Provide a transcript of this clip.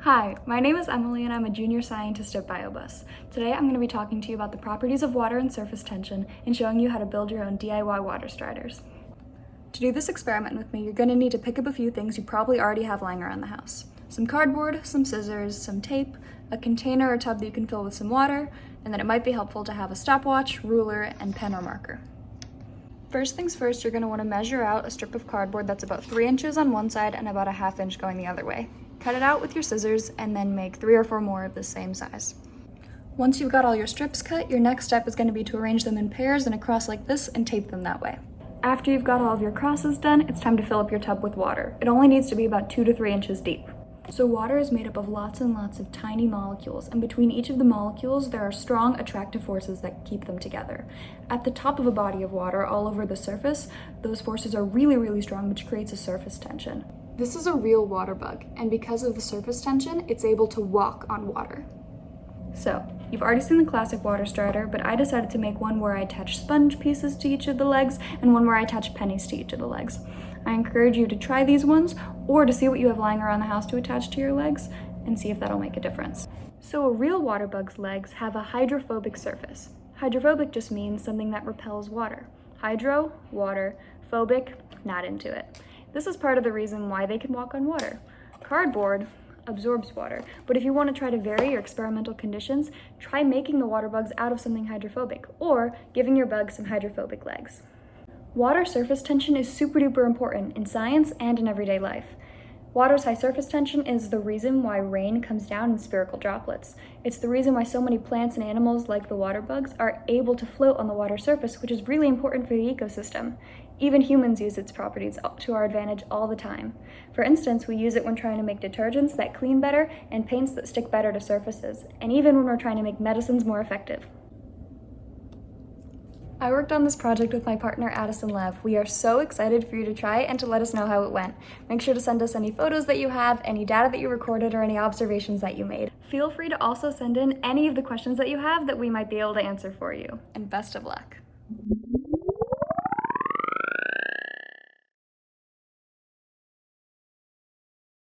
Hi, my name is Emily and I'm a junior scientist at BioBus. Today I'm going to be talking to you about the properties of water and surface tension and showing you how to build your own DIY water striders. To do this experiment with me, you're going to need to pick up a few things you probably already have lying around the house. Some cardboard, some scissors, some tape, a container or tub that you can fill with some water, and then it might be helpful to have a stopwatch, ruler, and pen or marker. First things first, you're going to want to measure out a strip of cardboard that's about 3 inches on one side and about a half inch going the other way. Cut it out with your scissors and then make three or four more of the same size. Once you've got all your strips cut, your next step is going to be to arrange them in pairs and across like this and tape them that way. After you've got all of your crosses done, it's time to fill up your tub with water. It only needs to be about two to three inches deep. So water is made up of lots and lots of tiny molecules, and between each of the molecules, there are strong attractive forces that keep them together. At the top of a body of water, all over the surface, those forces are really, really strong, which creates a surface tension. This is a real water bug, and because of the surface tension, it's able to walk on water. So, you've already seen the classic water strider, but I decided to make one where I attach sponge pieces to each of the legs and one where I attach pennies to each of the legs. I encourage you to try these ones or to see what you have lying around the house to attach to your legs and see if that'll make a difference. So a real water bug's legs have a hydrophobic surface. Hydrophobic just means something that repels water. Hydro, water, phobic, not into it. This is part of the reason why they can walk on water. Cardboard absorbs water, but if you want to try to vary your experimental conditions, try making the water bugs out of something hydrophobic, or giving your bugs some hydrophobic legs. Water surface tension is super duper important in science and in everyday life. Water's high surface tension is the reason why rain comes down in spherical droplets. It's the reason why so many plants and animals, like the water bugs, are able to float on the water surface, which is really important for the ecosystem. Even humans use its properties to our advantage all the time. For instance, we use it when trying to make detergents that clean better and paints that stick better to surfaces, and even when we're trying to make medicines more effective. I worked on this project with my partner Addison Lev. We are so excited for you to try and to let us know how it went. Make sure to send us any photos that you have, any data that you recorded, or any observations that you made. Feel free to also send in any of the questions that you have that we might be able to answer for you. And best of luck.